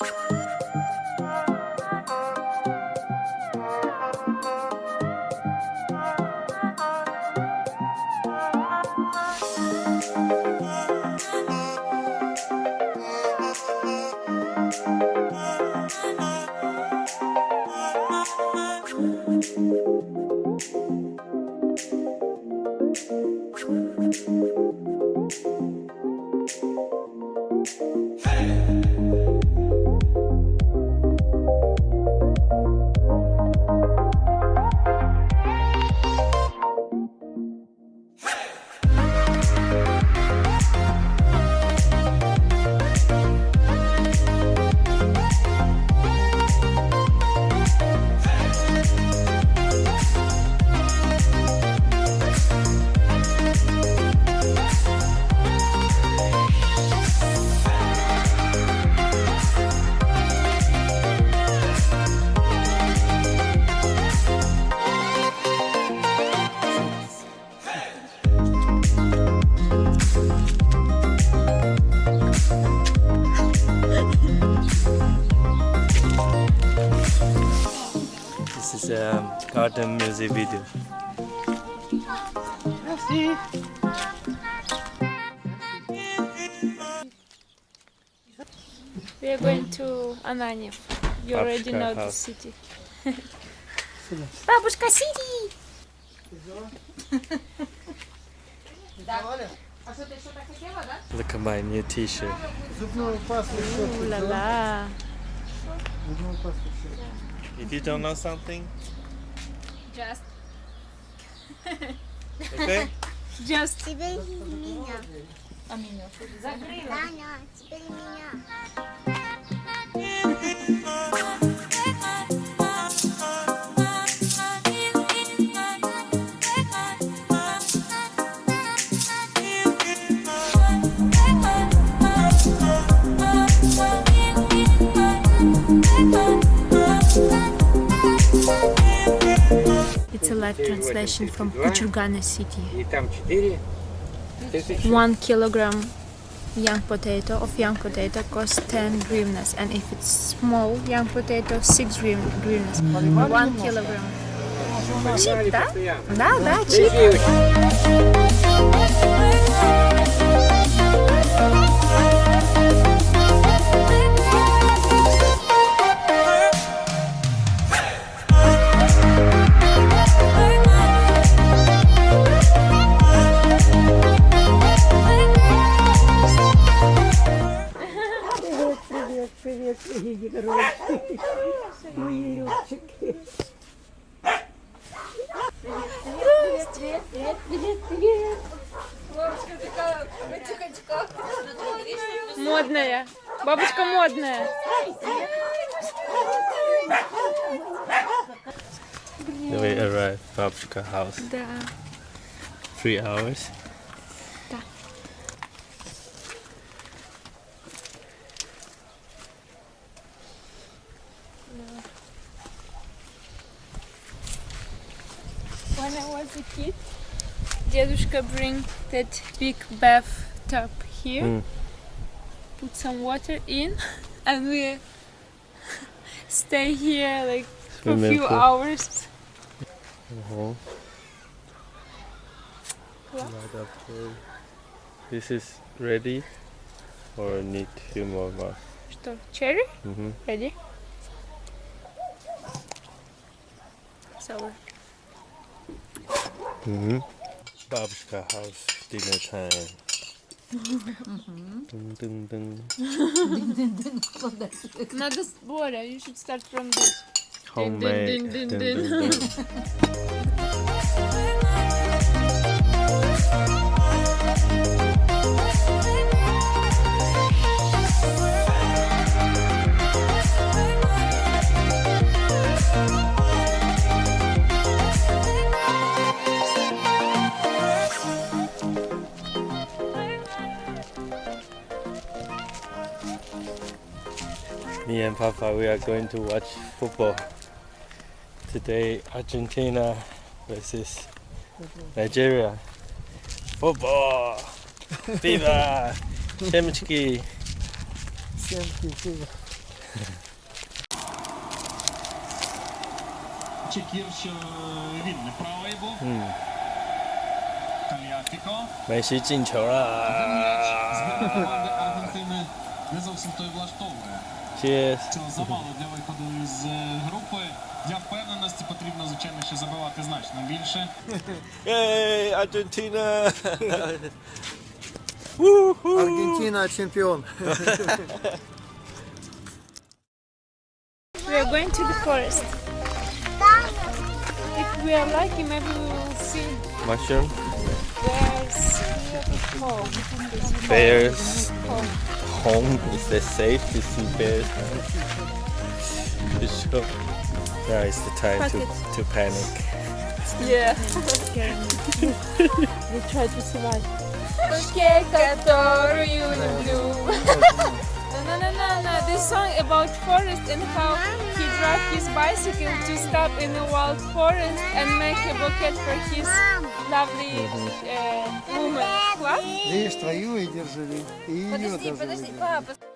This a garden music video. Merci. We are going to Ananyev. You already Бабушка know the house. city. Бабушка City! Look at my new t-shirt. Зубную пасту щетку взяла. Ooh-la-la. Зубную пасту щетку. If you don't know something, Just, okay? just. Теперь меня. А меня закрыла. Таня, теперь меня. live translation from Kuchurgana city. И там 4 тысячи. One kilogram young potato of young potato costs 10 hryvnias and if it's small young potato 6 hryv- hryvnias. One kilogram. Cheap, да? Да, да, красиві гроші. Мої ручки. Привіт, привіт, привіт, привіт, привіт. Лорочка така в цих очках. Модная. Бабочка модная. We arrived, Бабочка house. Да. Three hours. When I was a kid, Dedushka bring that big bathtub here, Mm. put some water in, and we stay here like for a Swimming few pool. hours. Uh-huh. What? Light up pool. This is ready or need few more months? Что, cherry? Mm-hmm. Ready? Sour. Mm-hmm. Babshka house dinner time. Dun, dun, dun. Надо с Боря, you should start from this. Homemade. dun, dun, Dun, dun. dun, Me and Papa, we are going to watch football. Today, Argentina versus Nigeria. Football! Viva! Chemchki! Семки, фу. Чекір, що він не правий був. 嗯， Кальяфіко. 梅西进球 М'яч з 了 команди Аргентини не зовсім той влаштовує. ！Cheers！ Цього замало для виходу з е, групи. Для впевненості потрібно, звичайно, ще забивати значно більше. Ей, Аргентина! Аргентина чемпион. We are going to the forest. If we are lucky, maybe we will see Mushroom, bears home. bears. Home is it safe to see bears? For sure. Now is the time to, to panic. Yeah. we try to survive. Руке, которую люблю. No, no, no, no. This song about forest and how he drive his bicycle to stop in a wild forest and make a bouquet for his lovely uh, woman. What? Видишь, твою и держи. И ее Подожди, даже подожди, выдержи. папа.